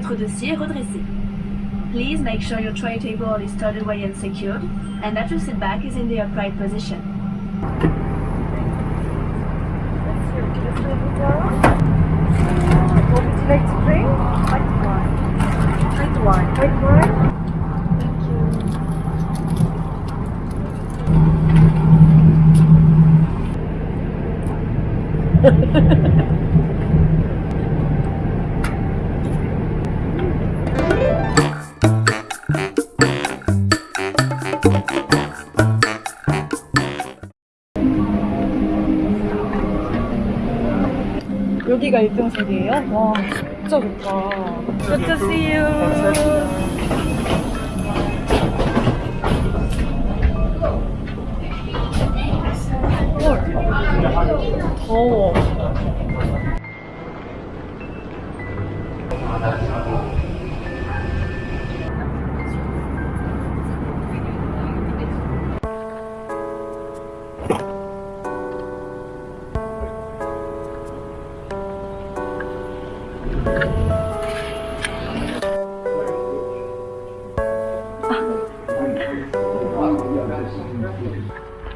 dossier redressé. Please make sure your tray table is stowed away and secured, and that your seat back is in the upright position. 여기가 1등석이에요? 와, 진짜 좋다. Good to see you. 헐. 더워.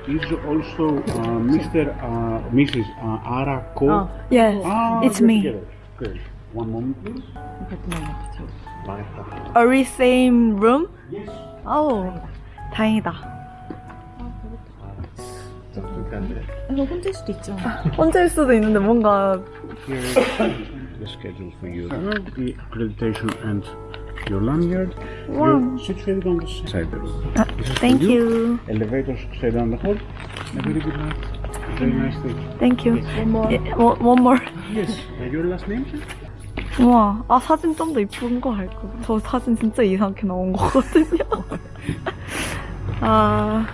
Is also uh, Mr. Uh, Mrs. Uh, Ara Ko. Yes, Ah, it's me. together. Okay. One moment, please. Are we same room? Yes. 아우, 다행이다. 혼자일 수도 있죠. 혼자일 수도 있는데 뭔가 the schedule for you. The accreditation and your lanyard. You're situated on the side of the room. This is for Thank you. Elevators straight down the hall. A very good night. Very nice day. Thank you. One more. one more. Yes. And your last name, sir? 우와, 아 사진 좀 더 이쁜 거 할 거. 저 사진 진짜 이상하게 나온 거거든요. 아.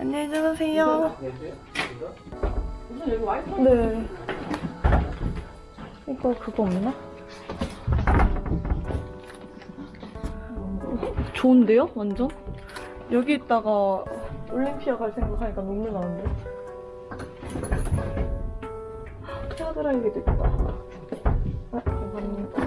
안녕히 주무세요. 네. 이거 그거 없나? 좋은데요? 완전? 여기 있다가 올림피아 갈 생각하니까 눈물 나는데. 헤어드라이기도 있다. 아, 감사합니다.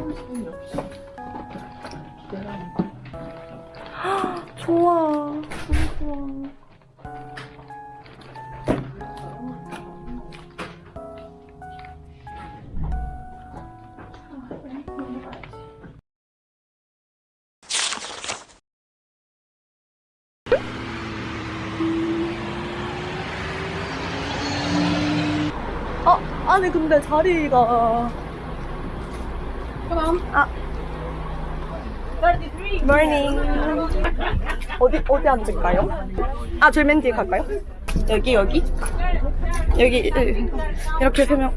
아니 근데 자리가 아. morning. 어디 어디 앉을까요? 아, 저희 맨 뒤에 갈까요? 여기 여기 여기 예. 이렇게 세 명.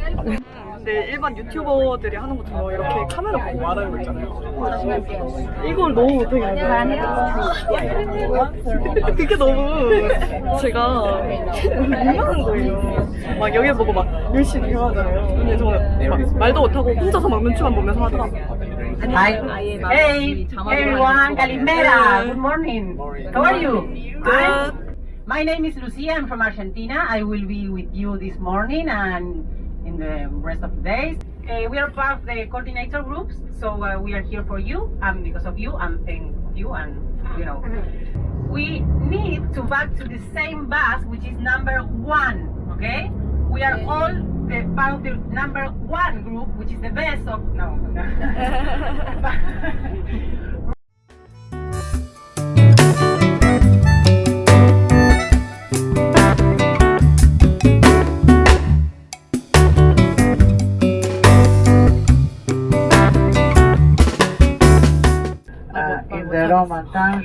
근데 일반 유튜버들이 하는 것처럼 이렇게 카메라 보고 말하는 거 있잖아요. 이걸 너무 못하게 하네요. 그게 너무 제가 민망한 거예요. 막 여기 보고 막 열심히 하잖아요. 근데 저는 막 말도 못하고 혼자서 막 눈치만 보면서 하더라고요. Hi. Hey, everyone. Calimera. Good morning. How are you? Good. My name is Lucia. I'm from Argentina. I will be with you this morning and in the rest of the days. Uh, we are part of the coordinator groups, so uh, we are here for you, and because of you, I'm thank you, and you know, we need to back to the same bus, which is number one. Okay, we are all the part of the number one group, which is the best of no. no.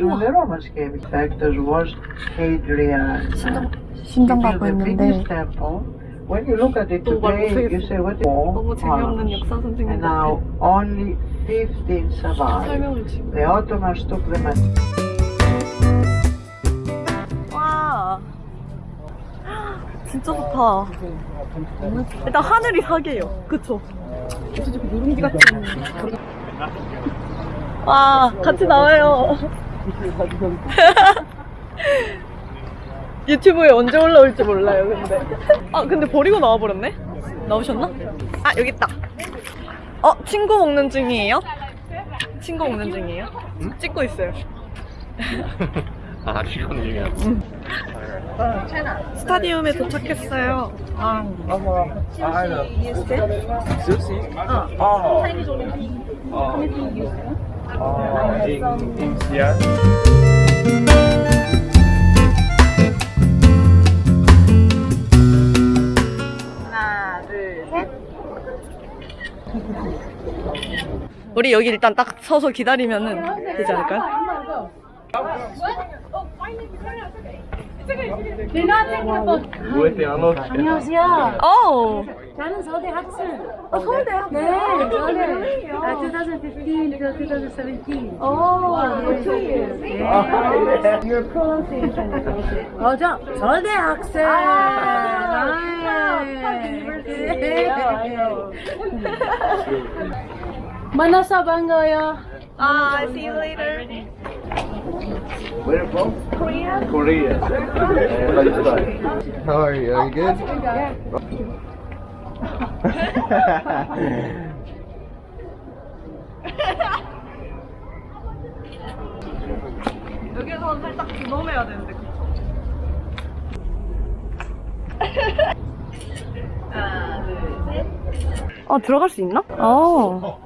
When the Romans came, factors was Hadrian. 가고 the 있는데 biggest temple. When you look at it today, you say, what is 너무 재미없는? 역사 선생님 And 같아. now only 15 survive. 설명을 지금. The Ottomans took them at 와. 진짜 좋다. 일단 하늘이 사계예요. 그쵸? 진짜 그 누룽지 같은. 와, 같이 나와요. 유튜브에 언제 올라올지 몰라요, 근데. 아, 근데 버리고 나와버렸네? 나오셨나? 아, 여기 있다. 어, 친구 먹는 중이에요? 친구 먹는 중이에요? 찍고 있어요. 아, 지금 중요한. 스타디움에 도착했어요. 아, 우리 여기 일단 딱 서서 기다리면은 되지 않을까요? 안녕하세요. 오! 저는 서울대 학생. 어, 서울대 학생? 네, 서울대. 아, 2015 to 2017. 오, 네. Your pronunciation is okay. 어, 저 서울대 학생. 아, 만나서 반가워요. 아, see you later. Where from? Korea. Korea. How are you? Are you good? 여기서 살짝 기범해야 되는데? 하나, 둘, 셋. 아, 들어갈 수 있나? 어.